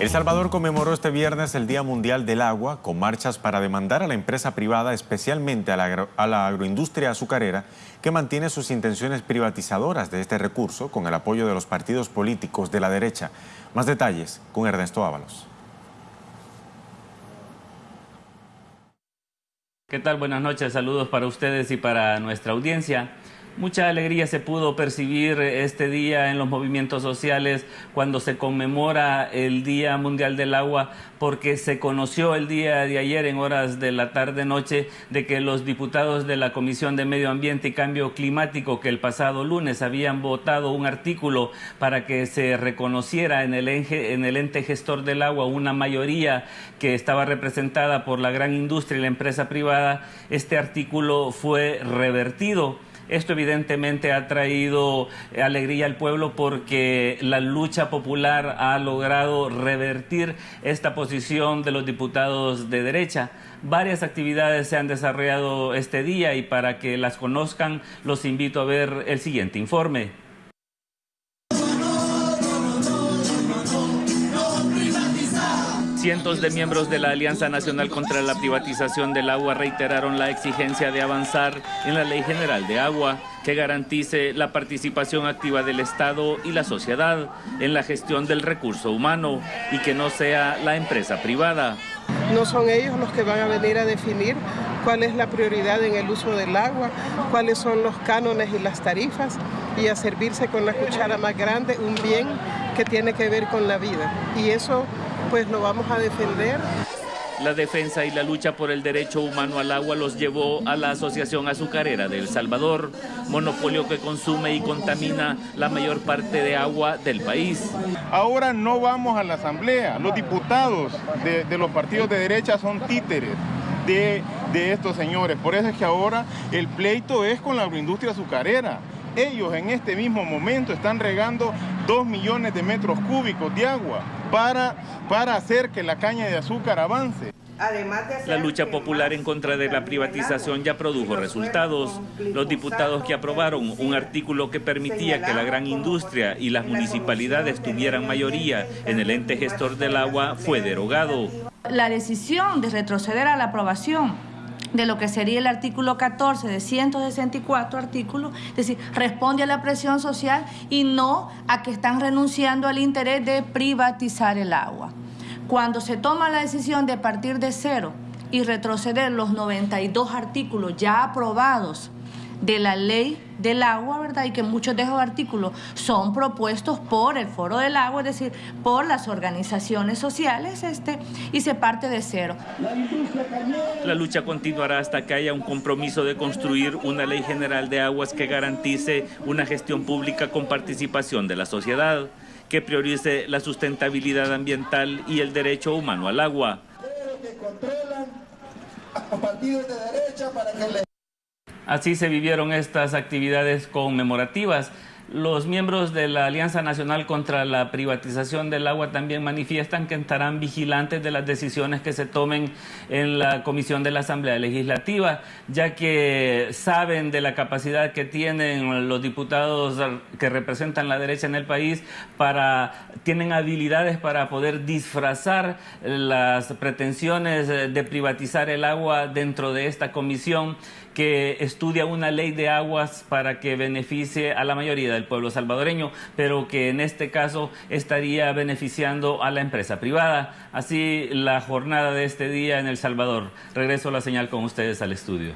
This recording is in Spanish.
El Salvador conmemoró este viernes el Día Mundial del Agua con marchas para demandar a la empresa privada, especialmente a la, agroindustria azucarera, que mantiene sus intenciones privatizadoras de este recurso con el apoyo de los partidos políticos de la derecha. Más detalles con Ernesto Ábalos. ¿Qué tal? Buenas noches, saludos para ustedes y para nuestra audiencia. Mucha alegría se pudo percibir este día en los movimientos sociales cuando se conmemora el Día Mundial del Agua porque se conoció el día de ayer en horas de la tarde-noche de que los diputados de la Comisión de Medio Ambiente y Cambio Climático que el pasado lunes habían votado un artículo para que se reconociera en el, en el ente gestor del agua una mayoría que estaba representada por la gran industria y la empresa privada, este artículo fue revertido. Esto evidentemente ha traído alegría al pueblo porque la lucha popular ha logrado revertir esta posición de los diputados de derecha. Varias actividades se han desarrollado este día y para que las conozcan los invito a ver el siguiente informe. Cientos de miembros de la Alianza Nacional contra la Privatización del Agua reiteraron la exigencia de avanzar en la Ley General de Agua que garantice la participación activa del Estado y la sociedad en la gestión del recurso humano y que no sea la empresa privada. No son ellos los que van a venir a definir cuál es la prioridad en el uso del agua, cuáles son los cánones y las tarifas y a servirse con la cuchara más grande un bien que tiene que ver con la vida. Y eso pues lo vamos a defender. La defensa y la lucha por el derecho humano al agua los llevó a la Asociación Azucarera de El Salvador, monopolio que consume y contamina la mayor parte de agua del país. Ahora no vamos a la asamblea, los diputados de, los partidos de derecha son títeres. De, de estos señores. Por eso es que ahora el pleito es con la agroindustria azucarera. Ellos en este mismo momento están regando 2 millones de metros cúbicos de agua para, para hacer que la caña de azúcar avance. La lucha popular en contra de la privatización ya produjo resultados. Los diputados que aprobaron un artículo que permitía que la gran industria y las municipalidades tuvieran mayoría en el ente gestor del agua fue derogado. La decisión de retroceder a la aprobación de lo que sería el artículo 14 de 164 artículos, es decir, responde a la presión social y no a que están renunciando al interés de privatizar el agua. Cuando se toma la decisión de partir de cero y retroceder los 92 artículos ya aprobados de la ley del agua, ¿verdad? Y que muchos de esos artículos son propuestos por el Foro del Agua, es decir, por las organizaciones sociales, este, y se parte de cero. La lucha continuará hasta que haya un compromiso de construir una ley general de aguas que garantice una gestión pública con participación de la sociedad, que priorice la sustentabilidad ambiental y el derecho humano al agua. Así se vivieron estas actividades conmemorativas. Los miembros de la Alianza Nacional contra la Privatización del Agua también manifiestan que estarán vigilantes de las decisiones que se tomen en la Comisión de la Asamblea Legislativa, ya que saben de la capacidad que tienen los diputados que representan la derecha en el país para tienen habilidades para poder disfrazar las pretensiones de privatizar el agua dentro de esta comisión que estudia una ley de aguas para que beneficie a la mayoría del pueblo salvadoreño, pero que en este caso estaría beneficiando a la empresa privada. Así la jornada de este día en El Salvador. Regreso la señal con ustedes al estudio.